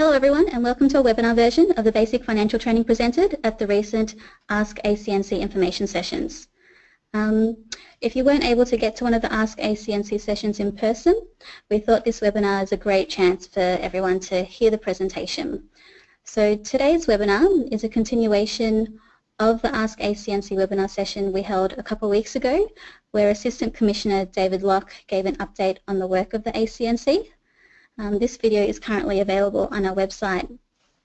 Hello everyone and welcome to a webinar version of the basic financial training presented at the recent Ask ACNC information sessions. Um, if you weren't able to get to one of the Ask ACNC sessions in person, we thought this webinar is a great chance for everyone to hear the presentation. So today's webinar is a continuation of the Ask ACNC webinar session we held a couple weeks ago where Assistant Commissioner David Locke gave an update on the work of the ACNC. Um, this video is currently available on our website.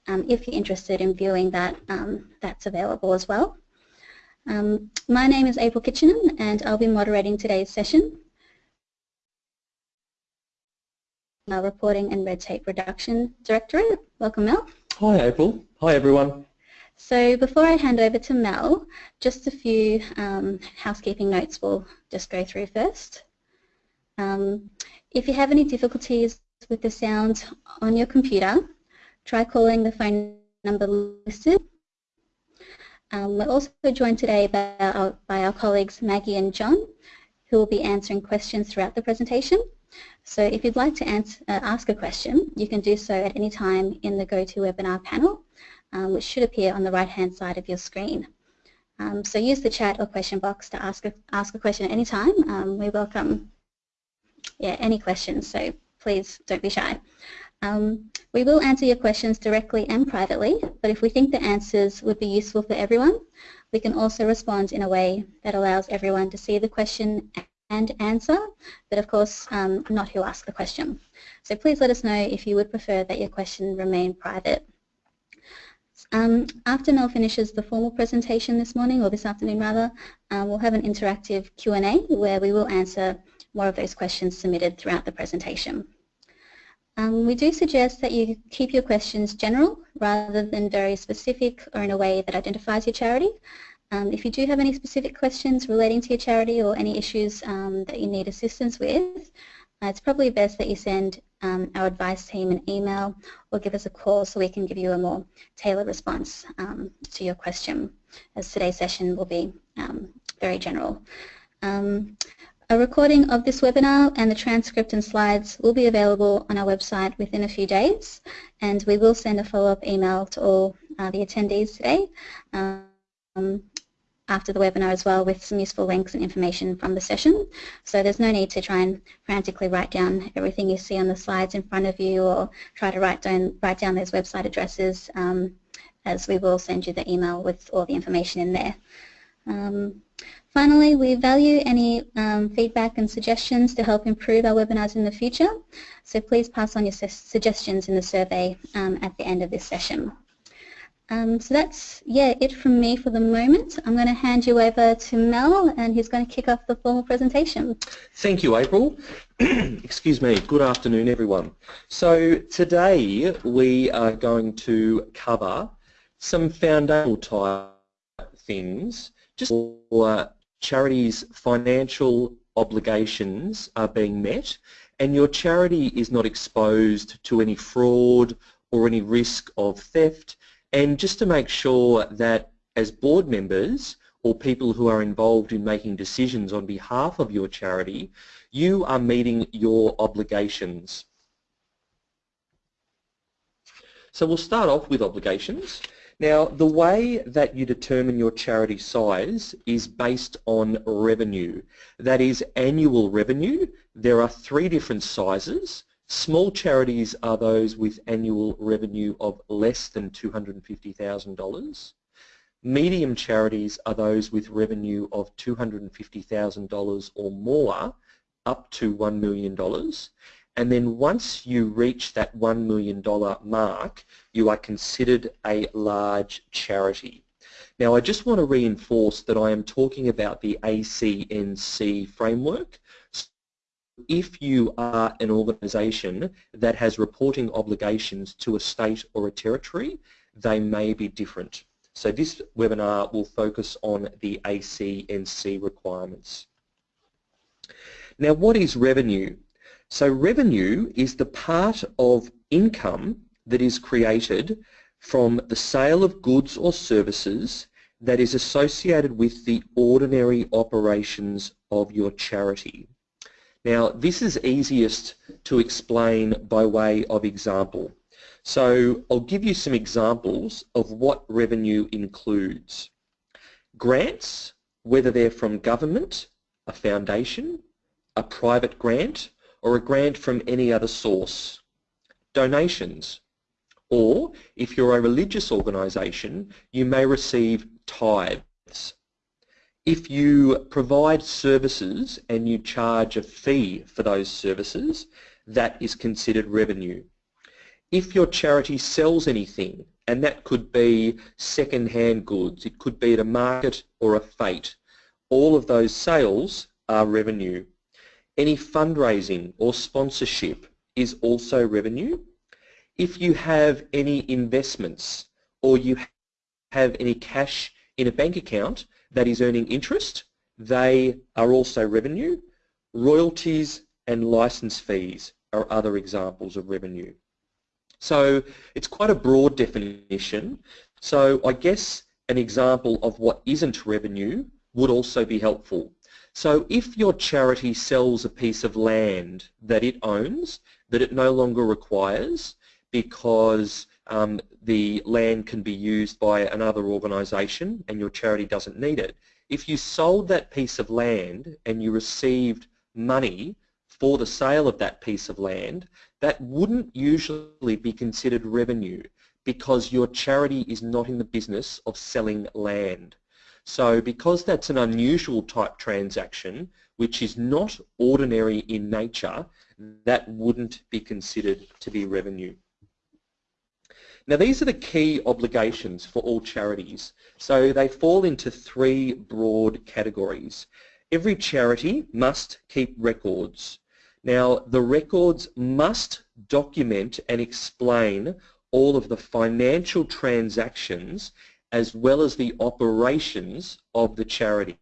Um, if you're interested in viewing that, um, that's available as well. Um, my name is April Kitchener and I'll be moderating today's session. Our Reporting and Red Tape Reduction Directorate. Welcome Mel. Hi April. Hi everyone. So before I hand over to Mel, just a few um, housekeeping notes we'll just go through first. Um, if you have any difficulties with the sound on your computer, try calling the phone number listed. Um, we're also joined today by our, by our colleagues Maggie and John, who will be answering questions throughout the presentation. So if you'd like to answer, uh, ask a question, you can do so at any time in the GoToWebinar panel, um, which should appear on the right-hand side of your screen. Um, so use the chat or question box to ask a, ask a question at any time. Um, we welcome yeah, any questions, so please don't be shy. Um, we will answer your questions directly and privately, but if we think the answers would be useful for everyone, we can also respond in a way that allows everyone to see the question and answer, but of course um, not who asked the question. So please let us know if you would prefer that your question remain private. Um, after Mel finishes the formal presentation this morning, or this afternoon rather, um, we'll have an interactive Q&A where we will answer more of those questions submitted throughout the presentation. Um, we do suggest that you keep your questions general rather than very specific or in a way that identifies your charity. Um, if you do have any specific questions relating to your charity or any issues um, that you need assistance with, uh, it's probably best that you send um, our advice team an email or give us a call so we can give you a more tailored response um, to your question as today's session will be um, very general. Um, a recording of this webinar and the transcript and slides will be available on our website within a few days and we will send a follow-up email to all uh, the attendees today um, after the webinar as well with some useful links and information from the session. So there's no need to try and frantically write down everything you see on the slides in front of you or try to write down, write down those website addresses um, as we will send you the email with all the information in there. Um, Finally, we value any um, feedback and suggestions to help improve our webinars in the future, so please pass on your su suggestions in the survey um, at the end of this session. Um, so that's yeah it from me for the moment. I'm going to hand you over to Mel and he's going to kick off the formal presentation. Thank you April. Excuse me. Good afternoon everyone. So today we are going to cover some foundational type things just for charities' financial obligations are being met and your charity is not exposed to any fraud or any risk of theft and just to make sure that as board members or people who are involved in making decisions on behalf of your charity, you are meeting your obligations. So we'll start off with obligations. Now, the way that you determine your charity size is based on revenue. That is annual revenue. There are three different sizes. Small charities are those with annual revenue of less than $250,000. Medium charities are those with revenue of $250,000 or more up to $1 million. And then once you reach that $1 million mark, you are considered a large charity. Now I just want to reinforce that I am talking about the ACNC framework. If you are an organisation that has reporting obligations to a state or a territory, they may be different. So this webinar will focus on the ACNC requirements. Now what is revenue? So revenue is the part of income that is created from the sale of goods or services that is associated with the ordinary operations of your charity. Now this is easiest to explain by way of example. So I'll give you some examples of what revenue includes. Grants, whether they're from government, a foundation, a private grant, or a grant from any other source. Donations, or if you're a religious organisation, you may receive tithes. If you provide services and you charge a fee for those services, that is considered revenue. If your charity sells anything, and that could be second-hand goods, it could be at a market or a fete, all of those sales are revenue. Any fundraising or sponsorship is also revenue. If you have any investments or you have any cash in a bank account that is earning interest, they are also revenue. Royalties and license fees are other examples of revenue. So it's quite a broad definition. So I guess an example of what isn't revenue would also be helpful. So if your charity sells a piece of land that it owns, that it no longer requires, because um, the land can be used by another organisation and your charity doesn't need it. If you sold that piece of land and you received money for the sale of that piece of land, that wouldn't usually be considered revenue because your charity is not in the business of selling land. So because that's an unusual type transaction, which is not ordinary in nature, that wouldn't be considered to be revenue. Now these are the key obligations for all charities. So they fall into three broad categories. Every charity must keep records. Now the records must document and explain all of the financial transactions as well as the operations of the charity.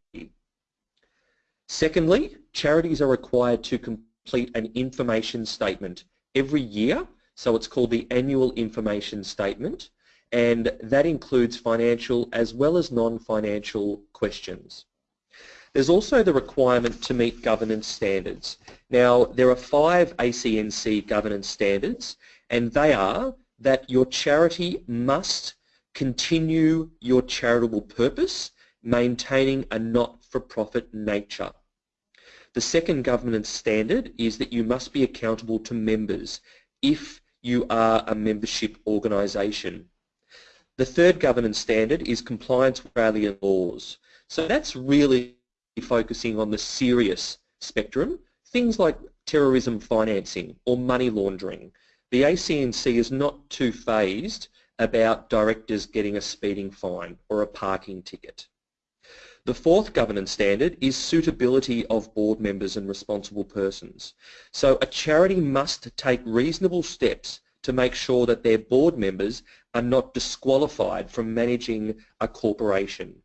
Secondly, charities are required to complete an information statement every year so it's called the Annual Information Statement and that includes financial as well as non-financial questions. There's also the requirement to meet governance standards. Now, there are five ACNC governance standards, and they are that your charity must continue your charitable purpose, maintaining a not-for-profit nature. The second governance standard is that you must be accountable to members if you are a membership organisation. The third governance standard is compliance with Australian laws. So that's really focusing on the serious spectrum, things like terrorism financing or money laundering. The ACNC is not too fazed about directors getting a speeding fine or a parking ticket. The fourth governance standard is suitability of board members and responsible persons. So a charity must take reasonable steps to make sure that their board members are not disqualified from managing a corporation.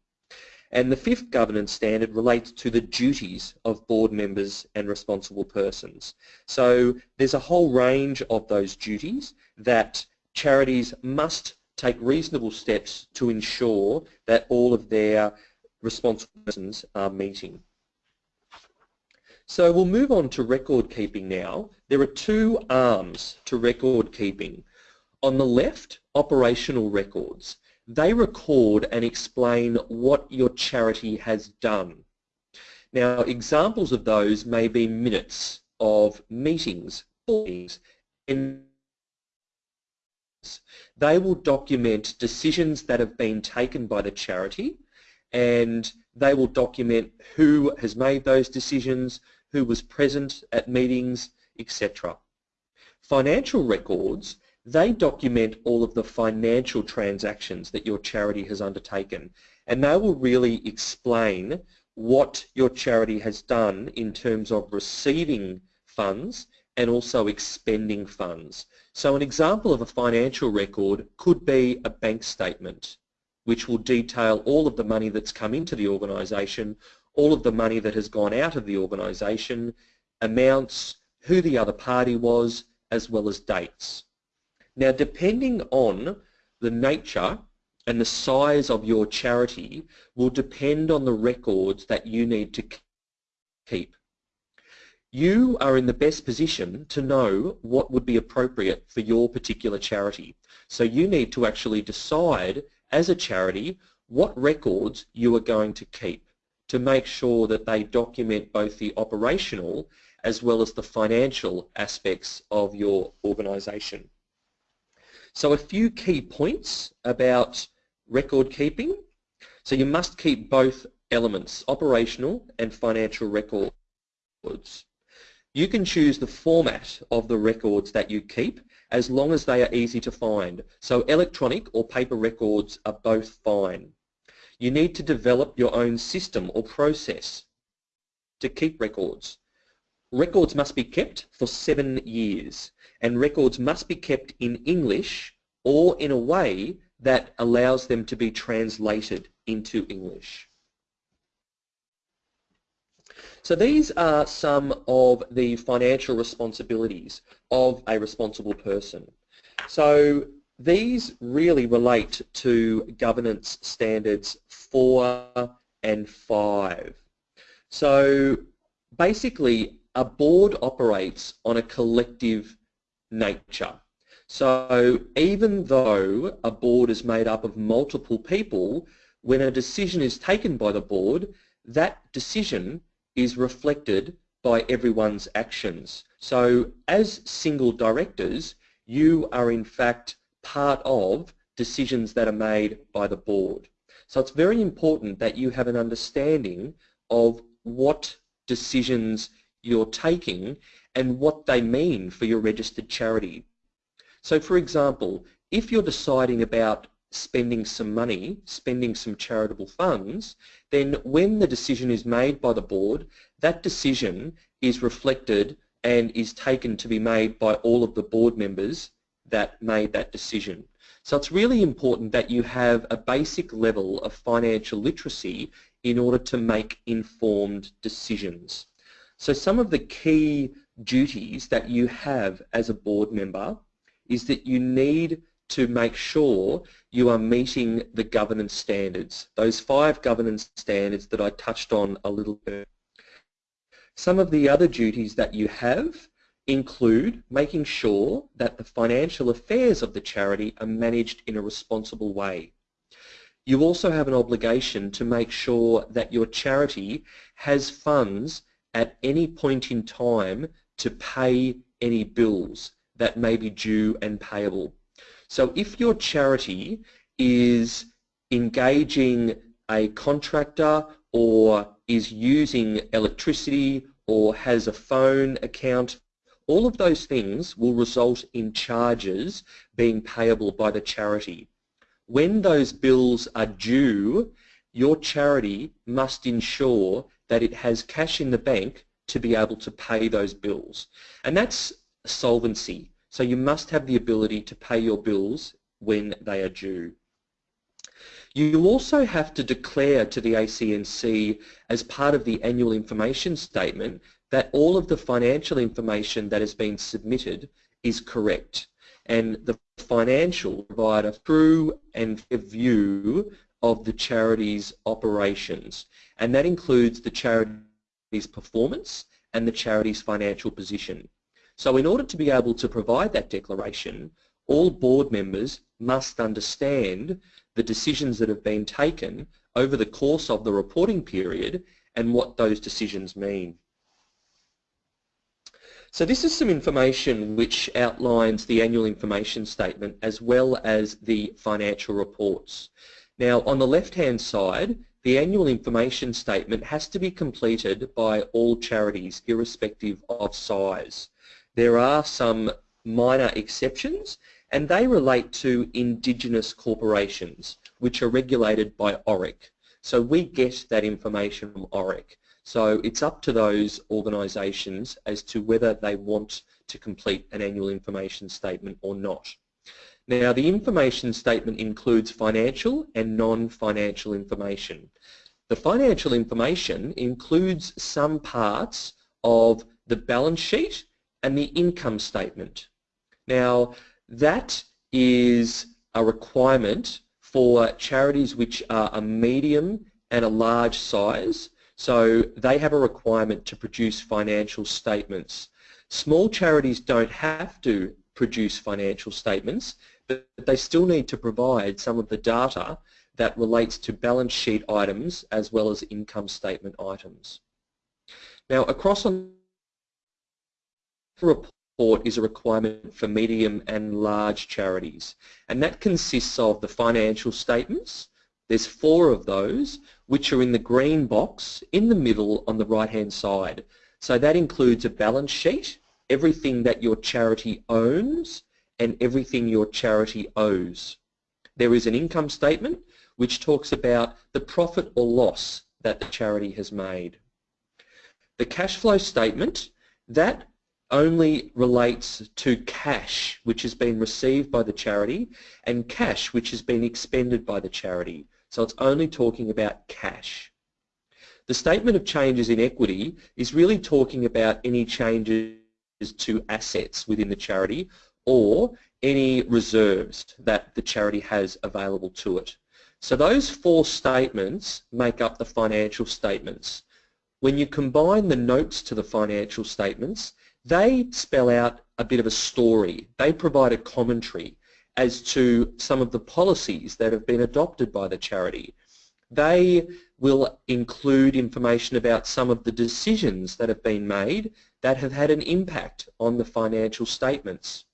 And the fifth governance standard relates to the duties of board members and responsible persons. So there's a whole range of those duties that charities must take reasonable steps to ensure that all of their responsible persons are meeting. So we'll move on to record keeping now. There are two arms to record keeping. On the left, operational records. They record and explain what your charity has done. Now examples of those may be minutes of meetings, meetings, and they will document decisions that have been taken by the charity and they will document who has made those decisions, who was present at meetings, etc. Financial records, they document all of the financial transactions that your charity has undertaken and they will really explain what your charity has done in terms of receiving funds and also expending funds. So an example of a financial record could be a bank statement which will detail all of the money that's come into the organisation, all of the money that has gone out of the organisation, amounts, who the other party was, as well as dates. Now depending on the nature and the size of your charity will depend on the records that you need to keep. You are in the best position to know what would be appropriate for your particular charity. So you need to actually decide as a charity what records you are going to keep to make sure that they document both the operational as well as the financial aspects of your organisation. So a few key points about record keeping. So you must keep both elements, operational and financial records. You can choose the format of the records that you keep as long as they are easy to find. So electronic or paper records are both fine. You need to develop your own system or process to keep records. Records must be kept for seven years and records must be kept in English or in a way that allows them to be translated into English. So these are some of the financial responsibilities of a responsible person. So these really relate to governance standards 4 and 5. So basically a board operates on a collective nature. So even though a board is made up of multiple people, when a decision is taken by the board, that decision is reflected by everyone's actions. So as single directors, you are in fact part of decisions that are made by the board. So it's very important that you have an understanding of what decisions you're taking and what they mean for your registered charity. So for example, if you're deciding about spending some money, spending some charitable funds, then when the decision is made by the board, that decision is reflected and is taken to be made by all of the board members that made that decision. So it's really important that you have a basic level of financial literacy in order to make informed decisions. So some of the key duties that you have as a board member is that you need to make sure you are meeting the governance standards, those five governance standards that I touched on a little bit. Some of the other duties that you have include making sure that the financial affairs of the charity are managed in a responsible way. You also have an obligation to make sure that your charity has funds at any point in time to pay any bills that may be due and payable. So if your charity is engaging a contractor or is using electricity or has a phone account, all of those things will result in charges being payable by the charity. When those bills are due, your charity must ensure that it has cash in the bank to be able to pay those bills. And that's solvency. So you must have the ability to pay your bills when they are due. You also have to declare to the ACNC as part of the annual information statement that all of the financial information that has been submitted is correct and the financial provide a true and view of the charity's operations and that includes the charity's performance and the charity's financial position. So in order to be able to provide that declaration, all board members must understand the decisions that have been taken over the course of the reporting period and what those decisions mean. So this is some information which outlines the annual information statement as well as the financial reports. Now on the left hand side the annual information statement has to be completed by all charities irrespective of size. There are some minor exceptions and they relate to indigenous corporations which are regulated by ORIC. So we get that information from ORIC. So it's up to those organisations as to whether they want to complete an annual information statement or not. Now the information statement includes financial and non-financial information. The financial information includes some parts of the balance sheet and the income statement. Now that is a requirement for charities which are a medium and a large size. So they have a requirement to produce financial statements. Small charities don't have to produce financial statements, but they still need to provide some of the data that relates to balance sheet items as well as income statement items. Now across on report is a requirement for medium and large charities and that consists of the financial statements, there's four of those which are in the green box in the middle on the right hand side. So that includes a balance sheet, everything that your charity owns and everything your charity owes. There is an income statement which talks about the profit or loss that the charity has made. The cash flow statement, that only relates to cash which has been received by the charity and cash which has been expended by the charity. So it's only talking about cash. The statement of changes in equity is really talking about any changes to assets within the charity or any reserves that the charity has available to it. So those four statements make up the financial statements. When you combine the notes to the financial statements, they spell out a bit of a story. They provide a commentary as to some of the policies that have been adopted by the charity. They will include information about some of the decisions that have been made that have had an impact on the financial statements.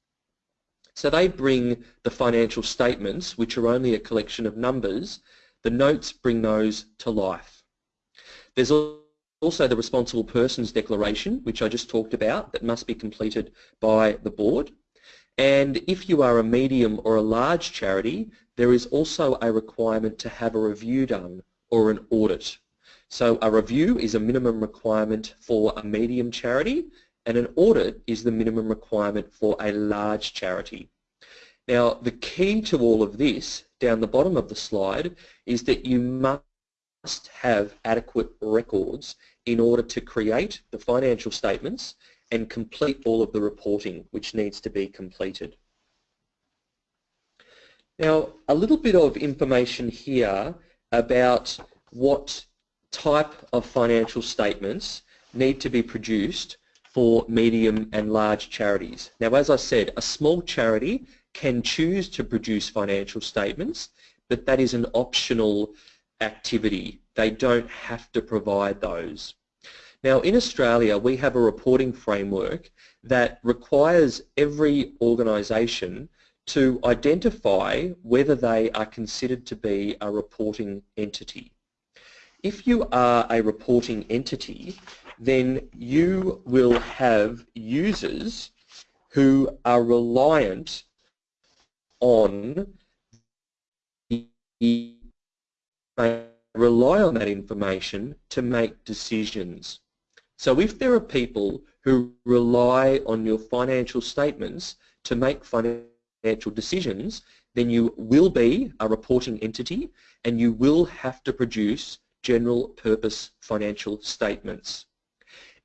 So they bring the financial statements, which are only a collection of numbers, the notes bring those to life. There's also the responsible persons declaration, which I just talked about, that must be completed by the board. And if you are a medium or a large charity, there is also a requirement to have a review done or an audit. So a review is a minimum requirement for a medium charity and an audit is the minimum requirement for a large charity. Now the key to all of this down the bottom of the slide is that you must have adequate records in order to create the financial statements and complete all of the reporting which needs to be completed. Now, a little bit of information here about what type of financial statements need to be produced for medium and large charities. Now, as I said, a small charity can choose to produce financial statements, but that is an optional activity. They don't have to provide those. Now in Australia we have a reporting framework that requires every organisation to identify whether they are considered to be a reporting entity. If you are a reporting entity then you will have users who are reliant on rely on that information to make decisions. So if there are people who rely on your financial statements to make financial decisions, then you will be a reporting entity and you will have to produce general purpose financial statements.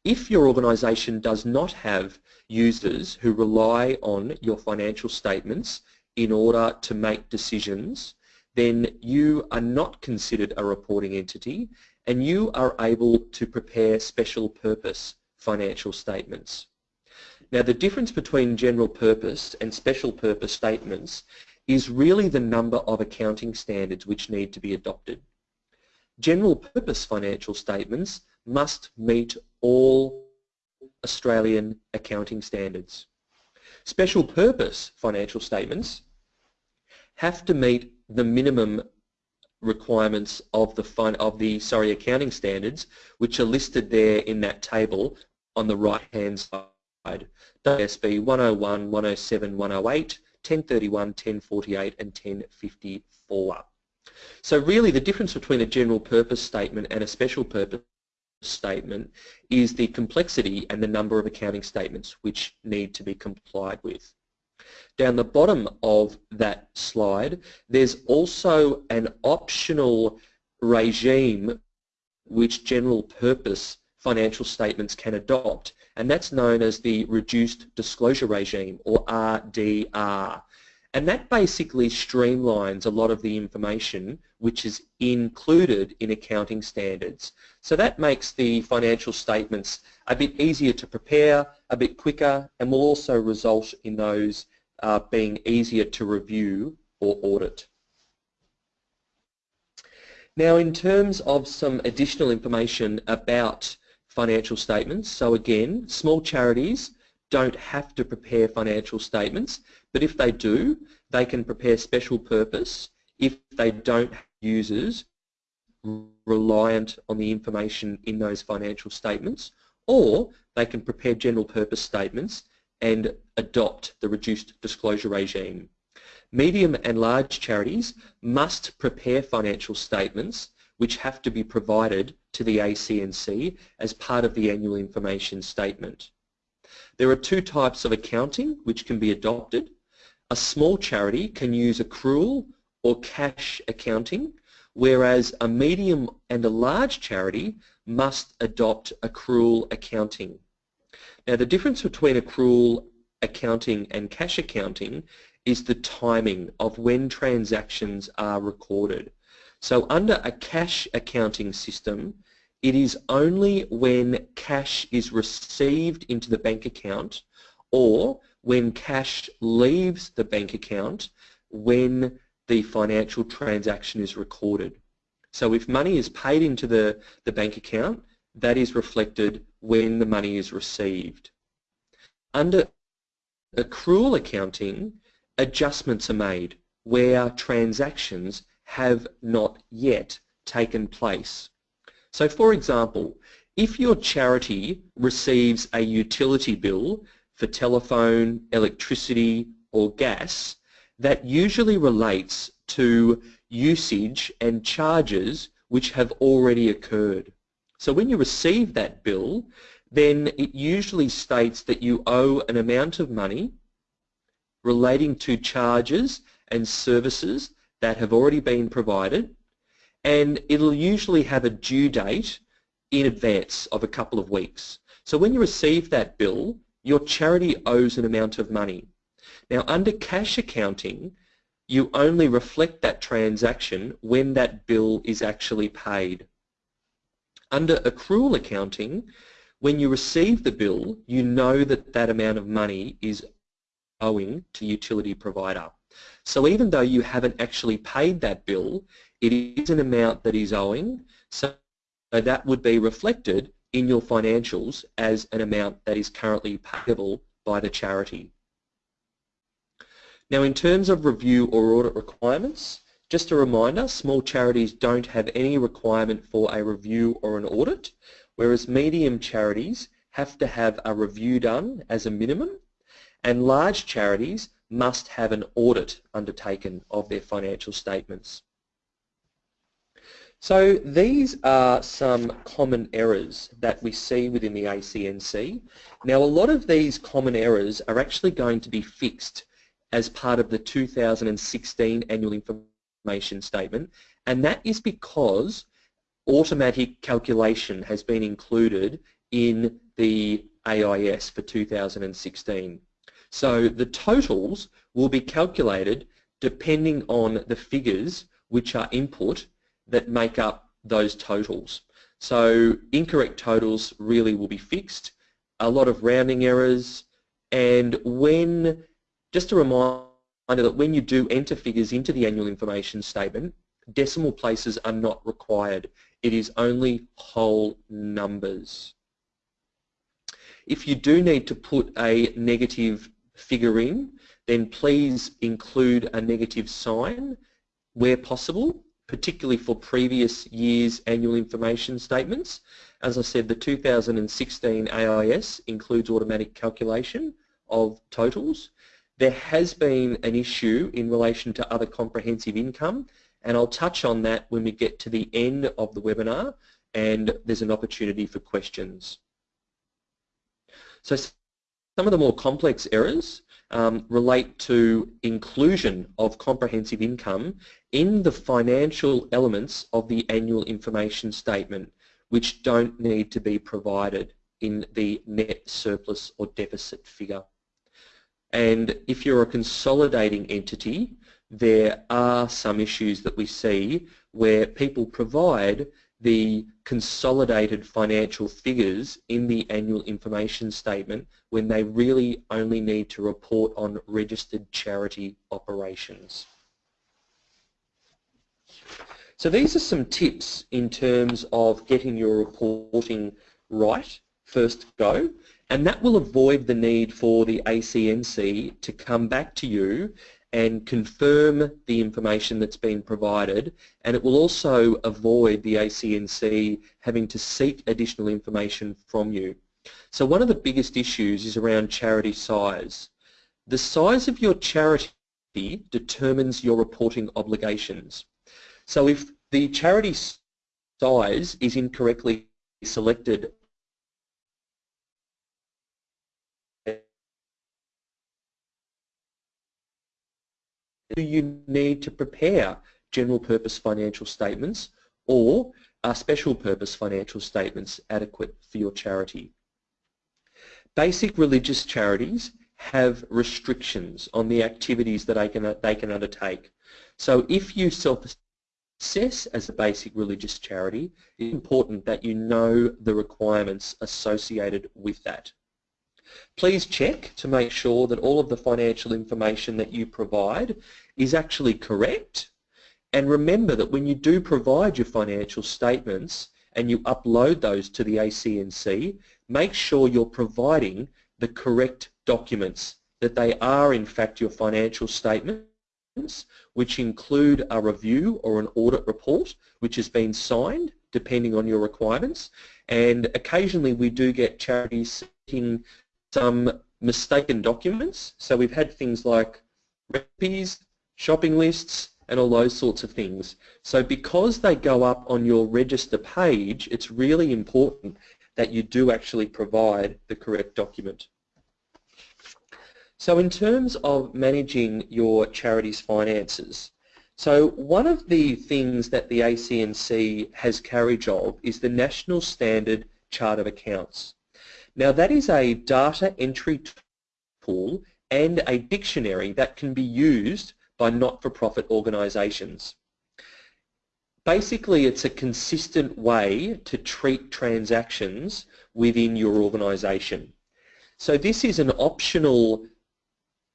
If your organisation does not have users who rely on your financial statements in order to make decisions, then you are not considered a reporting entity and you are able to prepare special purpose financial statements. Now the difference between general purpose and special purpose statements is really the number of accounting standards which need to be adopted. General purpose financial statements must meet all Australian accounting standards. Special purpose financial statements have to meet the minimum requirements of the of the sorry accounting standards which are listed there in that table on the right hand side ASB 101, 107, 108, 1031, 1048 and 1054. So really the difference between a general purpose statement and a special purpose statement is the complexity and the number of accounting statements which need to be complied with. Down the bottom of that slide, there's also an optional regime which general purpose financial statements can adopt, and that's known as the Reduced Disclosure Regime, or RDR. And that basically streamlines a lot of the information which is included in accounting standards. So that makes the financial statements a bit easier to prepare, a bit quicker, and will also result in those uh, being easier to review or audit. Now in terms of some additional information about financial statements, so again, small charities don't have to prepare financial statements, but if they do, they can prepare special purpose if they don't have users reliant on the information in those financial statements, or they can prepare general purpose statements and adopt the reduced disclosure regime. Medium and large charities must prepare financial statements which have to be provided to the ACNC as part of the annual information statement. There are two types of accounting which can be adopted. A small charity can use accrual or cash accounting, whereas a medium and a large charity must adopt accrual accounting. Now the difference between accrual accounting and cash accounting is the timing of when transactions are recorded. So under a cash accounting system, it is only when cash is received into the bank account or when cash leaves the bank account when the financial transaction is recorded. So if money is paid into the, the bank account, that is reflected when the money is received. Under accrual accounting, adjustments are made where transactions have not yet taken place. So for example, if your charity receives a utility bill for telephone, electricity or gas, that usually relates to usage and charges which have already occurred. So when you receive that bill, then it usually states that you owe an amount of money relating to charges and services that have already been provided and it'll usually have a due date in advance of a couple of weeks. So when you receive that bill, your charity owes an amount of money. Now under cash accounting, you only reflect that transaction when that bill is actually paid. Under accrual accounting, when you receive the bill, you know that that amount of money is owing to utility provider. So even though you haven't actually paid that bill, it is an amount that is owing, so that would be reflected in your financials as an amount that is currently payable by the charity. Now in terms of review or audit requirements, just a reminder, small charities don't have any requirement for a review or an audit, whereas medium charities have to have a review done as a minimum, and large charities must have an audit undertaken of their financial statements. So these are some common errors that we see within the ACNC. Now a lot of these common errors are actually going to be fixed as part of the 2016 Annual Information Statement and that is because automatic calculation has been included in the AIS for 2016. So the totals will be calculated depending on the figures which are input that make up those totals. So incorrect totals really will be fixed, a lot of rounding errors, and when, just a reminder that when you do enter figures into the annual information statement, decimal places are not required. It is only whole numbers. If you do need to put a negative figure in, then please include a negative sign where possible particularly for previous year's annual information statements. As I said, the 2016 AIS includes automatic calculation of totals. There has been an issue in relation to other comprehensive income and I'll touch on that when we get to the end of the webinar and there's an opportunity for questions. So some of the more complex errors um, relate to inclusion of comprehensive income in the financial elements of the annual information statement which don't need to be provided in the net surplus or deficit figure. And if you're a consolidating entity, there are some issues that we see where people provide the consolidated financial figures in the annual information statement when they really only need to report on registered charity operations. So these are some tips in terms of getting your reporting right first go and that will avoid the need for the ACNC to come back to you and confirm the information that's been provided and it will also avoid the ACNC having to seek additional information from you. So one of the biggest issues is around charity size. The size of your charity determines your reporting obligations. So if the charity size is incorrectly selected do you need to prepare general purpose financial statements or are special purpose financial statements adequate for your charity? Basic religious charities have restrictions on the activities that they can, they can undertake. So if you self-assess as a basic religious charity, it's important that you know the requirements associated with that. Please check to make sure that all of the financial information that you provide is actually correct. And remember that when you do provide your financial statements and you upload those to the ACNC, make sure you're providing the correct documents, that they are in fact your financial statements, which include a review or an audit report, which has been signed, depending on your requirements. And occasionally we do get charities seeking some mistaken documents. So we've had things like recipes, shopping lists, and all those sorts of things. So because they go up on your register page, it's really important that you do actually provide the correct document. So in terms of managing your charity's finances, so one of the things that the ACNC has carriage of is the National Standard Chart of Accounts. Now that is a data entry tool and a dictionary that can be used by not-for-profit organisations. Basically it's a consistent way to treat transactions within your organisation. So this is an optional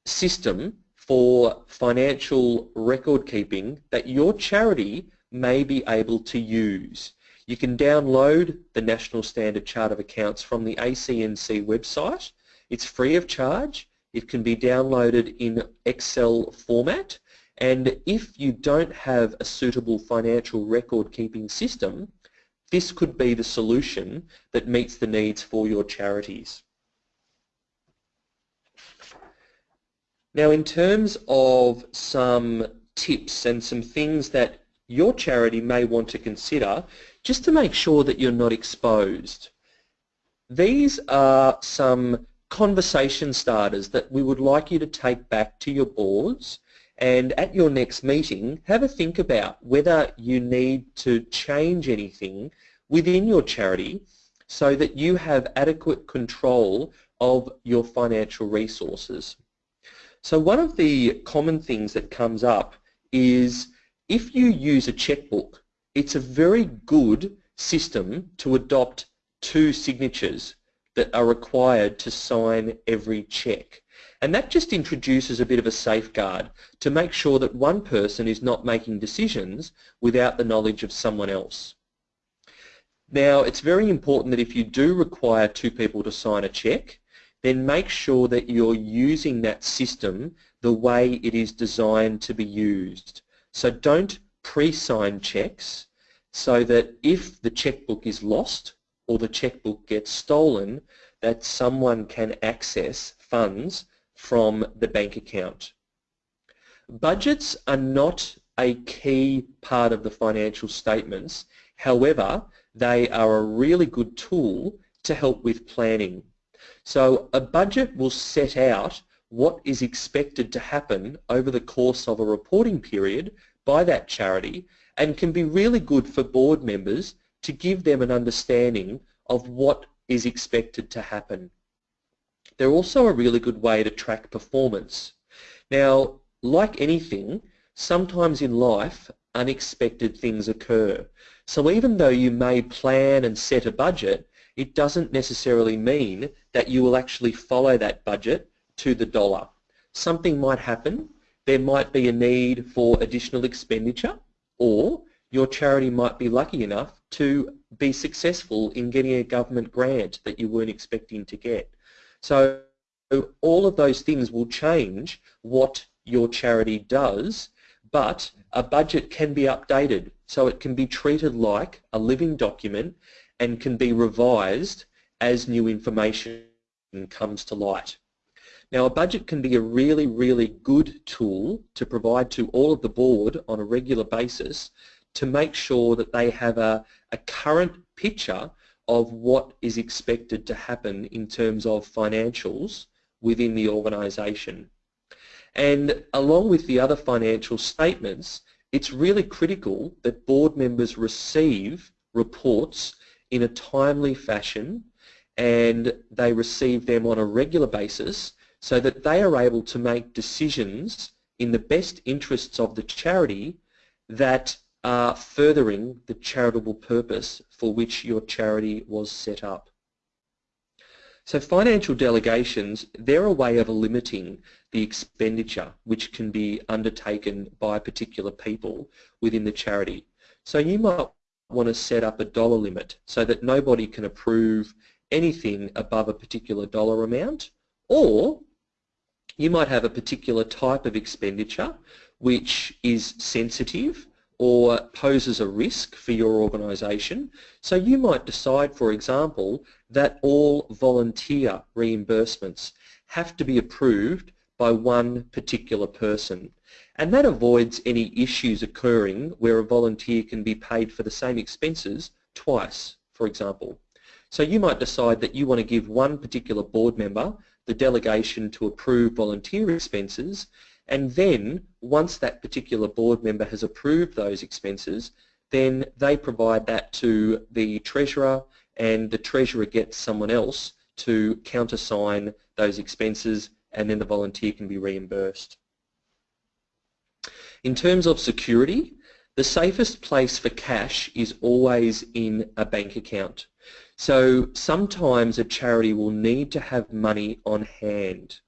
system for financial record keeping that your charity may be able to use. You can download the National Standard Chart of Accounts from the ACNC website. It's free of charge. It can be downloaded in Excel format and if you don't have a suitable financial record keeping system, this could be the solution that meets the needs for your charities. Now in terms of some tips and some things that your charity may want to consider just to make sure that you're not exposed. These are some conversation starters that we would like you to take back to your boards and at your next meeting have a think about whether you need to change anything within your charity so that you have adequate control of your financial resources. So one of the common things that comes up is if you use a checkbook it's a very good system to adopt two signatures that are required to sign every check. And that just introduces a bit of a safeguard to make sure that one person is not making decisions without the knowledge of someone else. Now, it's very important that if you do require two people to sign a check, then make sure that you're using that system the way it is designed to be used. So don't pre-signed checks so that if the checkbook is lost or the checkbook gets stolen, that someone can access funds from the bank account. Budgets are not a key part of the financial statements. However, they are a really good tool to help with planning. So a budget will set out what is expected to happen over the course of a reporting period by that charity and can be really good for board members to give them an understanding of what is expected to happen. They're also a really good way to track performance. Now, like anything, sometimes in life unexpected things occur. So even though you may plan and set a budget, it doesn't necessarily mean that you will actually follow that budget to the dollar. Something might happen, there might be a need for additional expenditure, or your charity might be lucky enough to be successful in getting a government grant that you weren't expecting to get. So all of those things will change what your charity does, but a budget can be updated. So it can be treated like a living document and can be revised as new information comes to light. Now a budget can be a really, really good tool to provide to all of the board on a regular basis to make sure that they have a, a current picture of what is expected to happen in terms of financials within the organisation. And along with the other financial statements, it's really critical that board members receive reports in a timely fashion and they receive them on a regular basis so that they are able to make decisions in the best interests of the charity that are furthering the charitable purpose for which your charity was set up. So financial delegations, they're a way of limiting the expenditure which can be undertaken by particular people within the charity. So you might want to set up a dollar limit so that nobody can approve anything above a particular dollar amount or you might have a particular type of expenditure which is sensitive or poses a risk for your organisation. So you might decide, for example, that all volunteer reimbursements have to be approved by one particular person. And that avoids any issues occurring where a volunteer can be paid for the same expenses twice, for example. So you might decide that you want to give one particular board member the delegation to approve volunteer expenses and then once that particular board member has approved those expenses then they provide that to the treasurer and the treasurer gets someone else to countersign those expenses and then the volunteer can be reimbursed. In terms of security, the safest place for cash is always in a bank account. So sometimes a charity will need to have money on hand.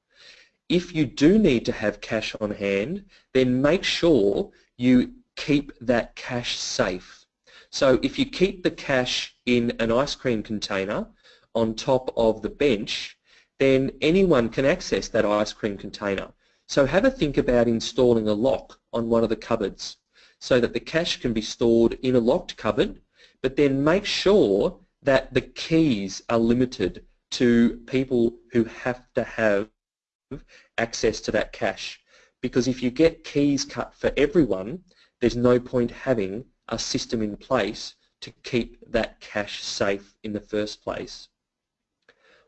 If you do need to have cash on hand, then make sure you keep that cash safe. So if you keep the cash in an ice cream container on top of the bench, then anyone can access that ice cream container. So have a think about installing a lock on one of the cupboards so that the cash can be stored in a locked cupboard, but then make sure that the keys are limited to people who have to have access to that cash. Because if you get keys cut for everyone, there's no point having a system in place to keep that cash safe in the first place.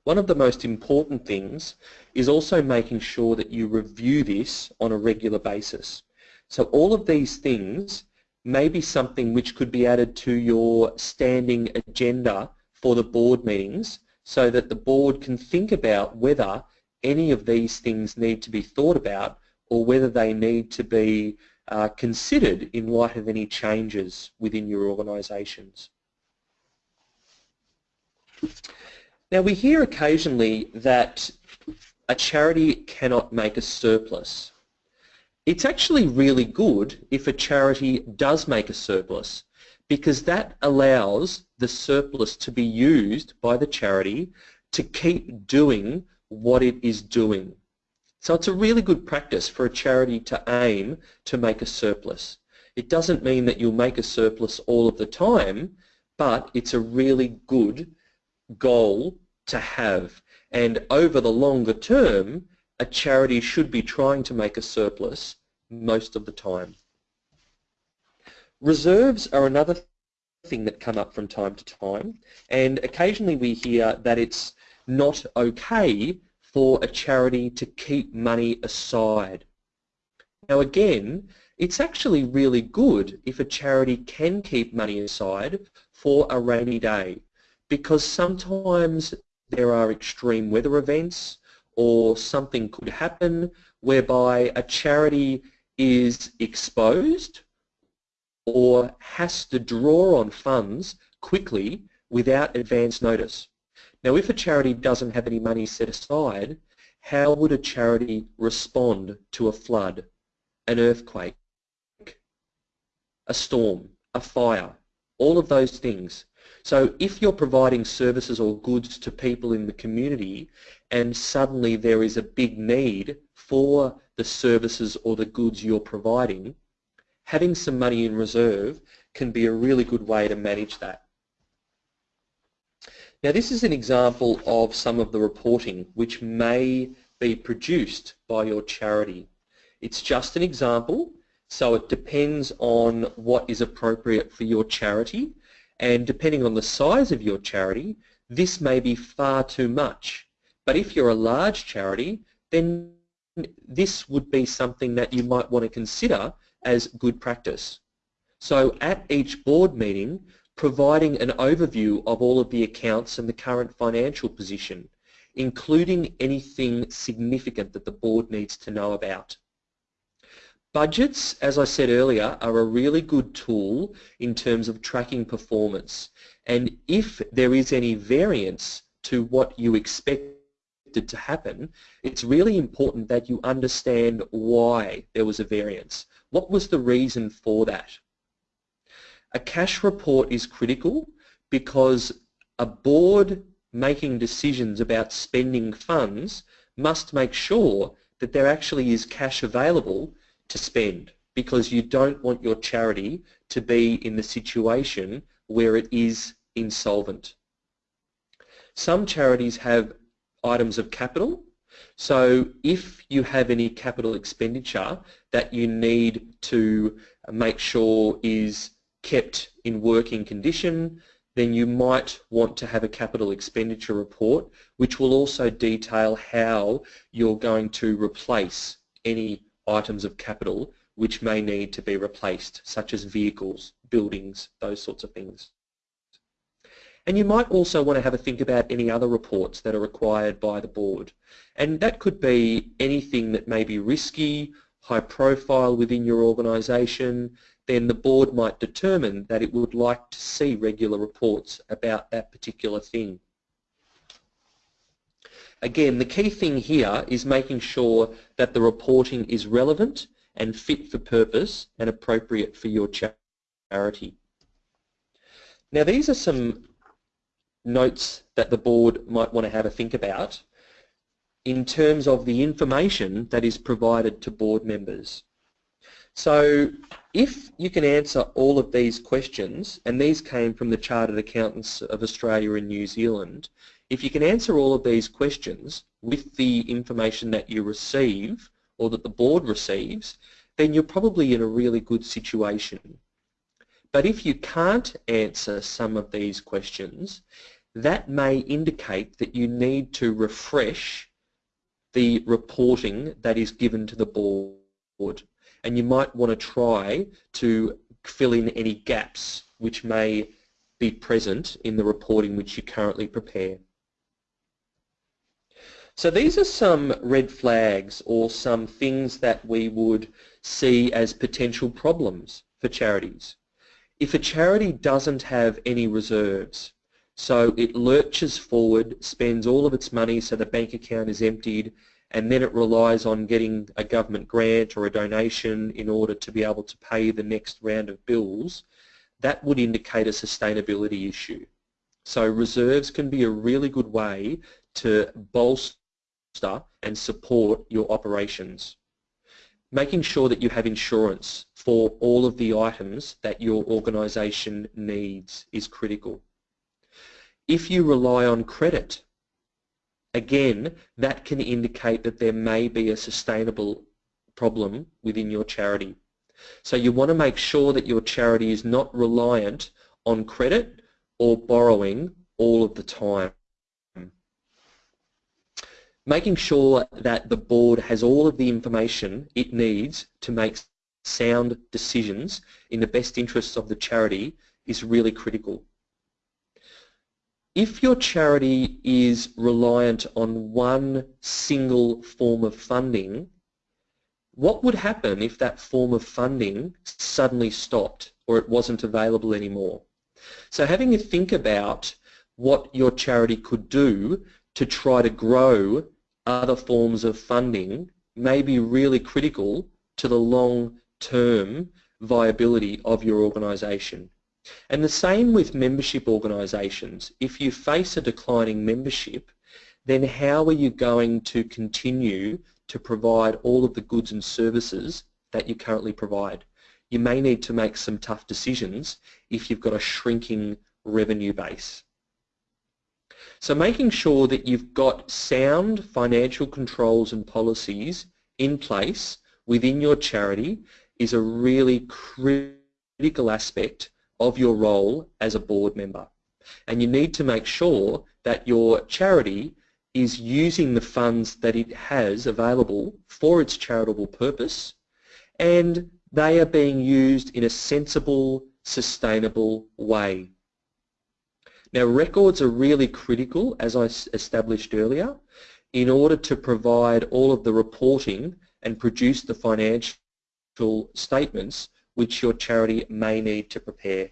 One of the most important things is also making sure that you review this on a regular basis. So all of these things may be something which could be added to your standing agenda for the board meetings so that the board can think about whether any of these things need to be thought about or whether they need to be uh, considered in light of any changes within your organisations. Now we hear occasionally that a charity cannot make a surplus. It's actually really good if a charity does make a surplus because that allows the surplus to be used by the charity to keep doing what it is doing. So it's a really good practice for a charity to aim to make a surplus. It doesn't mean that you'll make a surplus all of the time, but it's a really good goal to have. And over the longer term, a charity should be trying to make a surplus most of the time. Reserves are another thing that come up from time to time, and occasionally we hear that it's not okay for a charity to keep money aside. Now again, it's actually really good if a charity can keep money aside for a rainy day because sometimes there are extreme weather events or something could happen whereby a charity is exposed or has to draw on funds quickly without advance notice. Now if a charity doesn't have any money set aside, how would a charity respond to a flood, an earthquake, a storm, a fire, all of those things? So if you're providing services or goods to people in the community and suddenly there is a big need for the services or the goods you're providing, having some money in reserve can be a really good way to manage that. Now this is an example of some of the reporting which may be produced by your charity. It's just an example, so it depends on what is appropriate for your charity and depending on the size of your charity, this may be far too much. But if you're a large charity, then this would be something that you might want to consider as good practice. So at each board meeting, providing an overview of all of the accounts and the current financial position, including anything significant that the board needs to know about. Budgets, as I said earlier, are a really good tool in terms of tracking performance. And if there is any variance to what you expected to happen, it's really important that you understand why there was a variance. What was the reason for that? A cash report is critical because a board making decisions about spending funds must make sure that there actually is cash available to spend because you don't want your charity to be in the situation where it is insolvent. Some charities have items of capital so if you have any capital expenditure that you need to make sure is kept in working condition, then you might want to have a capital expenditure report which will also detail how you're going to replace any items of capital which may need to be replaced, such as vehicles, buildings, those sorts of things. And you might also want to have a think about any other reports that are required by the board. And that could be anything that may be risky, high profile within your organisation, then the board might determine that it would like to see regular reports about that particular thing. Again, the key thing here is making sure that the reporting is relevant and fit for purpose and appropriate for your charity. Now these are some notes that the board might want to have a think about in terms of the information that is provided to board members. So if you can answer all of these questions, and these came from the Chartered Accountants of Australia and New Zealand, if you can answer all of these questions with the information that you receive or that the board receives, then you're probably in a really good situation. But if you can't answer some of these questions, that may indicate that you need to refresh the reporting that is given to the board and you might want to try to fill in any gaps which may be present in the reporting which you currently prepare. So these are some red flags or some things that we would see as potential problems for charities. If a charity doesn't have any reserves, so it lurches forward, spends all of its money so the bank account is emptied, and then it relies on getting a government grant or a donation in order to be able to pay the next round of bills, that would indicate a sustainability issue. So reserves can be a really good way to bolster and support your operations. Making sure that you have insurance for all of the items that your organisation needs is critical. If you rely on credit Again, that can indicate that there may be a sustainable problem within your charity. So you want to make sure that your charity is not reliant on credit or borrowing all of the time. Making sure that the board has all of the information it needs to make sound decisions in the best interests of the charity is really critical. If your charity is reliant on one single form of funding, what would happen if that form of funding suddenly stopped or it wasn't available anymore? So having a think about what your charity could do to try to grow other forms of funding may be really critical to the long-term viability of your organisation. And the same with membership organisations. If you face a declining membership, then how are you going to continue to provide all of the goods and services that you currently provide? You may need to make some tough decisions if you've got a shrinking revenue base. So making sure that you've got sound financial controls and policies in place within your charity is a really critical aspect of your role as a board member. And you need to make sure that your charity is using the funds that it has available for its charitable purpose and they are being used in a sensible, sustainable way. Now records are really critical, as I established earlier, in order to provide all of the reporting and produce the financial statements which your charity may need to prepare.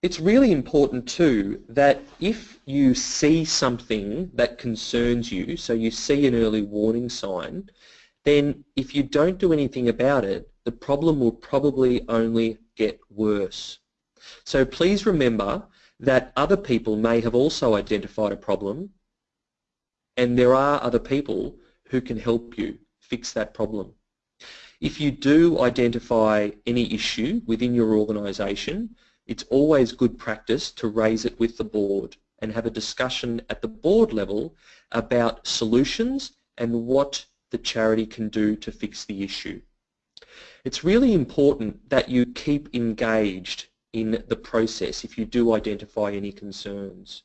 It's really important too that if you see something that concerns you, so you see an early warning sign, then if you don't do anything about it, the problem will probably only get worse. So please remember that other people may have also identified a problem and there are other people who can help you fix that problem. If you do identify any issue within your organisation, it's always good practice to raise it with the board and have a discussion at the board level about solutions and what the charity can do to fix the issue. It's really important that you keep engaged in the process if you do identify any concerns.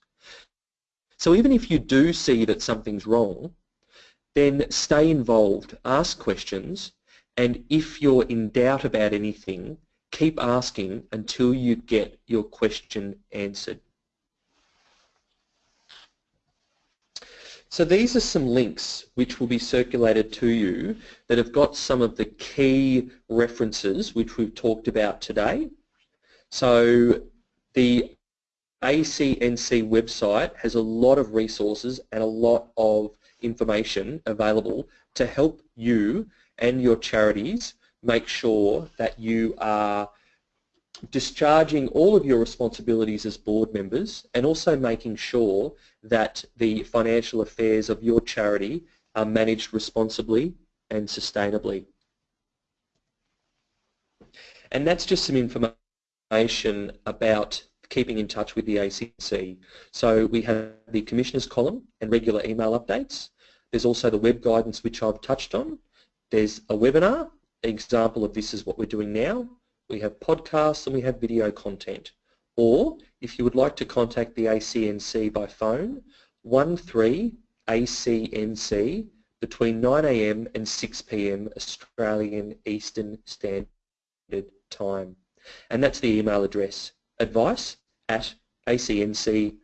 So even if you do see that something's wrong, then stay involved, ask questions, and if you're in doubt about anything, keep asking until you get your question answered. So these are some links which will be circulated to you that have got some of the key references which we've talked about today. So the ACNC website has a lot of resources and a lot of information available to help you and your charities make sure that you are discharging all of your responsibilities as board members and also making sure that the financial affairs of your charity are managed responsibly and sustainably. And that's just some information about keeping in touch with the ACNC. So we have the Commissioner's column and regular email updates. There's also the web guidance which I've touched on. There's a webinar. Example of this is what we're doing now. We have podcasts and we have video content. Or if you would like to contact the ACNC by phone, 13ACNC between 9am and 6pm Australian Eastern Standard Time. And that's the email address, advice at acnc.gov.au.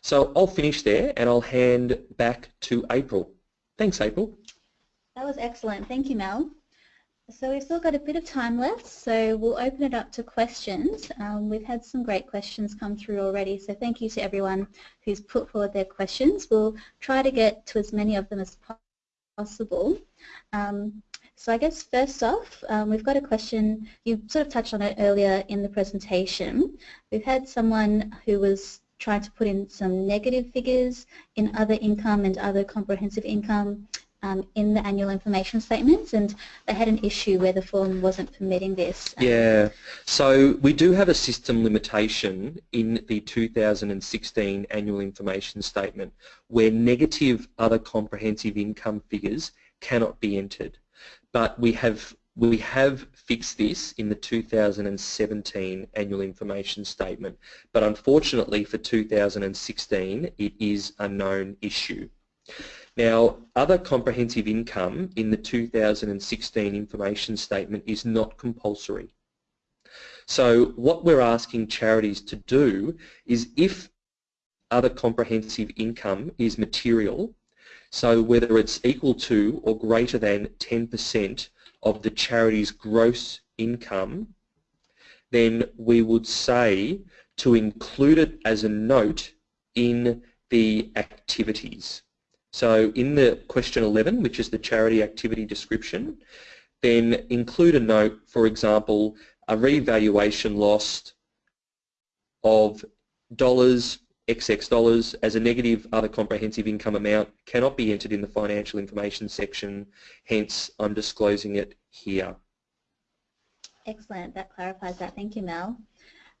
So I'll finish there and I'll hand back to April. Thanks, April. That was excellent. Thank you, Mel. So we've still got a bit of time left, so we'll open it up to questions. Um, we've had some great questions come through already, so thank you to everyone who's put forward their questions. We'll try to get to as many of them as possible. Um, so I guess first off, um, we've got a question, you sort of touched on it earlier in the presentation. We've had someone who was trying to put in some negative figures in other income and other comprehensive income um, in the annual information statements and they had an issue where the form wasn't permitting this. Yeah, so we do have a system limitation in the 2016 annual information statement where negative other comprehensive income figures cannot be entered but we have we have fixed this in the 2017 annual information statement, but unfortunately for 2016 it is a known issue. Now, other comprehensive income in the 2016 information statement is not compulsory. So what we're asking charities to do is if other comprehensive income is material, so whether it's equal to or greater than 10% of the charity's gross income, then we would say to include it as a note in the activities. So in the question 11, which is the charity activity description, then include a note, for example, a revaluation loss of dollars, XX dollars as a negative other comprehensive income amount cannot be entered in the financial information section, hence I'm disclosing it here. Excellent, that clarifies that. Thank you, Mel.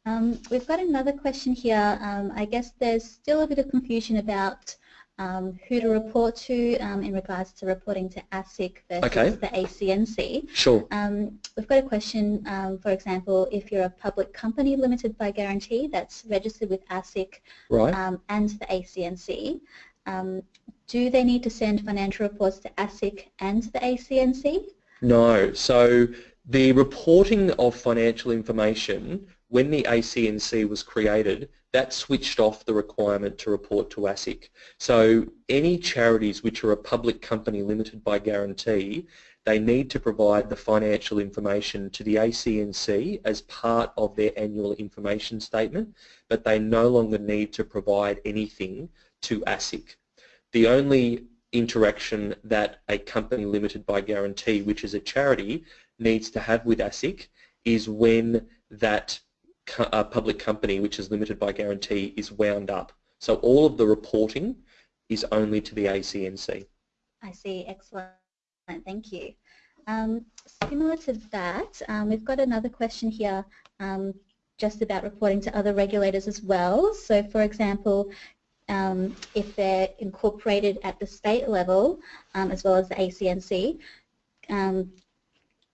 Um, we've got another question here. Um, I guess there's still a bit of confusion about um, who to report to um, in regards to reporting to ASIC versus okay. the ACNC. Sure. Um, we've got a question, um, for example, if you're a public company limited by guarantee that's registered with ASIC right. and the ACNC, do they need to send financial reports to ASIC and the ACNC? No. So the reporting of financial information when the ACNC was created, that switched off the requirement to report to ASIC. So any charities which are a public company limited by guarantee, they need to provide the financial information to the ACNC as part of their annual information statement, but they no longer need to provide anything to ASIC. The only interaction that a company limited by guarantee, which is a charity, needs to have with ASIC is when that a public company which is limited by guarantee is wound up. So all of the reporting is only to the ACNC. I see. Excellent. Thank you. Um, similar to that, um, we've got another question here um, just about reporting to other regulators as well. So for example, um, if they're incorporated at the state level um, as well as the ACNC,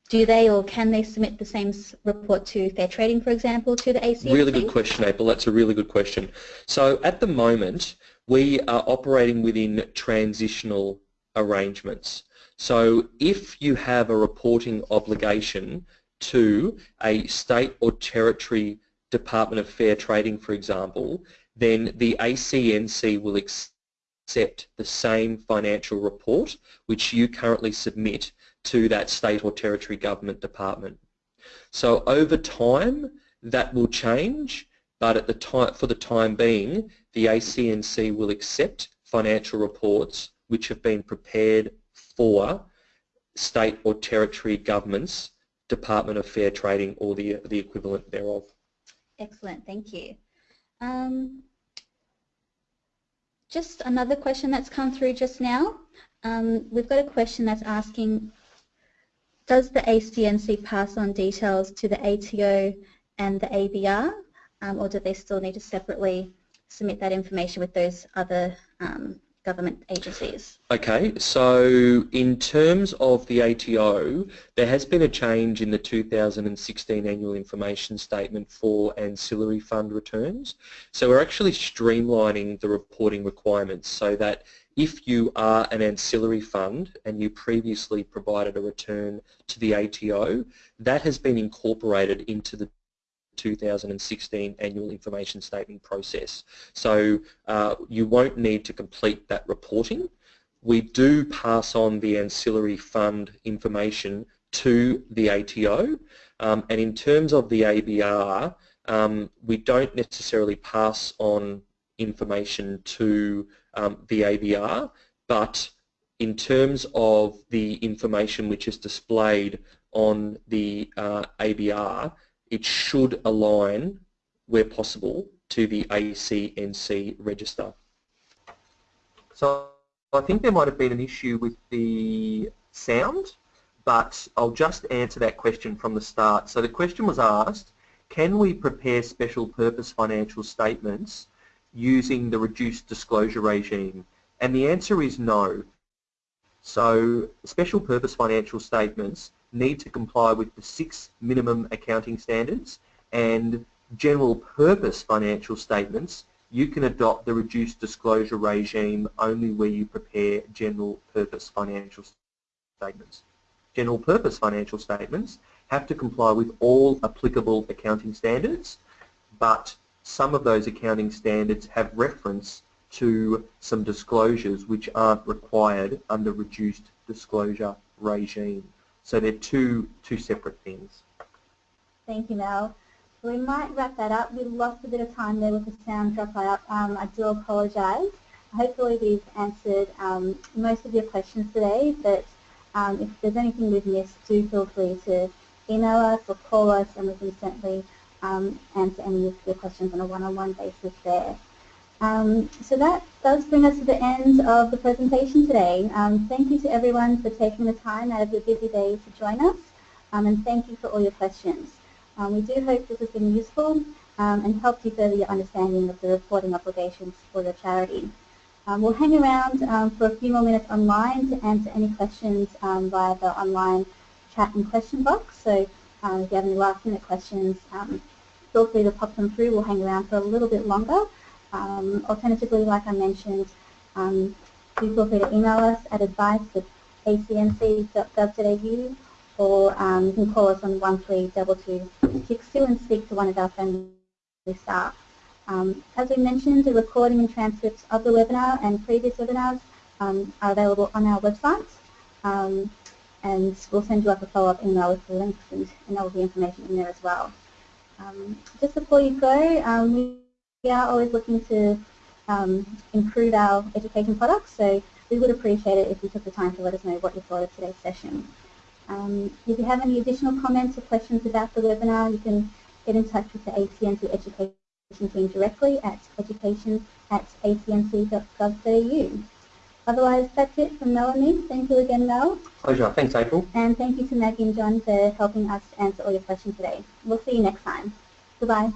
do they or can they submit the same report to fair trading, for example, to the ACNC? Really good question, April. That's a really good question. So at the moment, we are operating within transitional arrangements. So if you have a reporting obligation to a state or territory Department of Fair Trading, for example, then the ACNC will accept the same financial report which you currently submit to that state or territory government department. So over time that will change but at the time, for the time being the ACNC will accept financial reports which have been prepared for state or territory governments Department of Fair Trading or the, the equivalent thereof. Excellent, thank you. Um, just another question that's come through just now. Um, we've got a question that's asking does the ACNC pass on details to the ATO and the ABR, um, or do they still need to separately submit that information with those other um, government agencies? Okay, so in terms of the ATO, there has been a change in the 2016 Annual Information Statement for ancillary fund returns. So we're actually streamlining the reporting requirements so that if you are an ancillary fund and you previously provided a return to the ATO, that has been incorporated into the 2016 annual information statement process. So uh, you won't need to complete that reporting. We do pass on the ancillary fund information to the ATO um, and in terms of the ABR um, we don't necessarily pass on information to um, the ABR, but in terms of the information which is displayed on the uh, ABR, it should align, where possible, to the ACNC register. So I think there might have been an issue with the sound, but I'll just answer that question from the start. So the question was asked, can we prepare special purpose financial statements using the reduced disclosure regime? And the answer is no. So special purpose financial statements need to comply with the six minimum accounting standards and general purpose financial statements you can adopt the reduced disclosure regime only where you prepare general purpose financial statements. General purpose financial statements have to comply with all applicable accounting standards, but some of those accounting standards have reference to some disclosures which aren't required under reduced disclosure regime. So they're two, two separate things. Thank you, Mel. We might wrap that up. We lost a bit of time there with the sound drop out. Um, I do apologise. Hopefully we've answered um, most of your questions today, but um, if there's anything we've missed, do feel free to email us or call us and we can certainly um, answer any of your questions on a one-on-one -on -one basis there. Um, so that does bring us to the end of the presentation today. Um, thank you to everyone for taking the time out of your busy day to join us um, and thank you for all your questions. Um, we do hope this has been useful um, and helped you further your understanding of the reporting obligations for your charity. We'll hang around for a few more minutes online to answer any questions via the online chat and question box. So um, if you have any last minute questions, feel free to pop them through. We'll hang around for a little bit longer. alternatively, like I mentioned, do feel free to email us at advice at acnc.gov.au or um, you can call us on 132262 and speak to one of our friendly staff. Um, as we mentioned, the recording and transcripts of the webinar and previous webinars um, are available on our website. Um, and we'll send you up a follow-up email with the links and, and all the information in there as well. Um, just before you go, um, we are always looking to um, improve our education products, so we would appreciate it if you took the time to let us know what you thought of today's session. if you have any additional comments or questions about the webinar, you can get in touch with the ACNC Education team directly at education at acnc.gov.au. Otherwise, that's it from Melanie. Thank you again, Mel. Pleasure. Thanks, April. And thank you to Maggie and John for helping us answer all your questions today. We'll see you next time. Goodbye.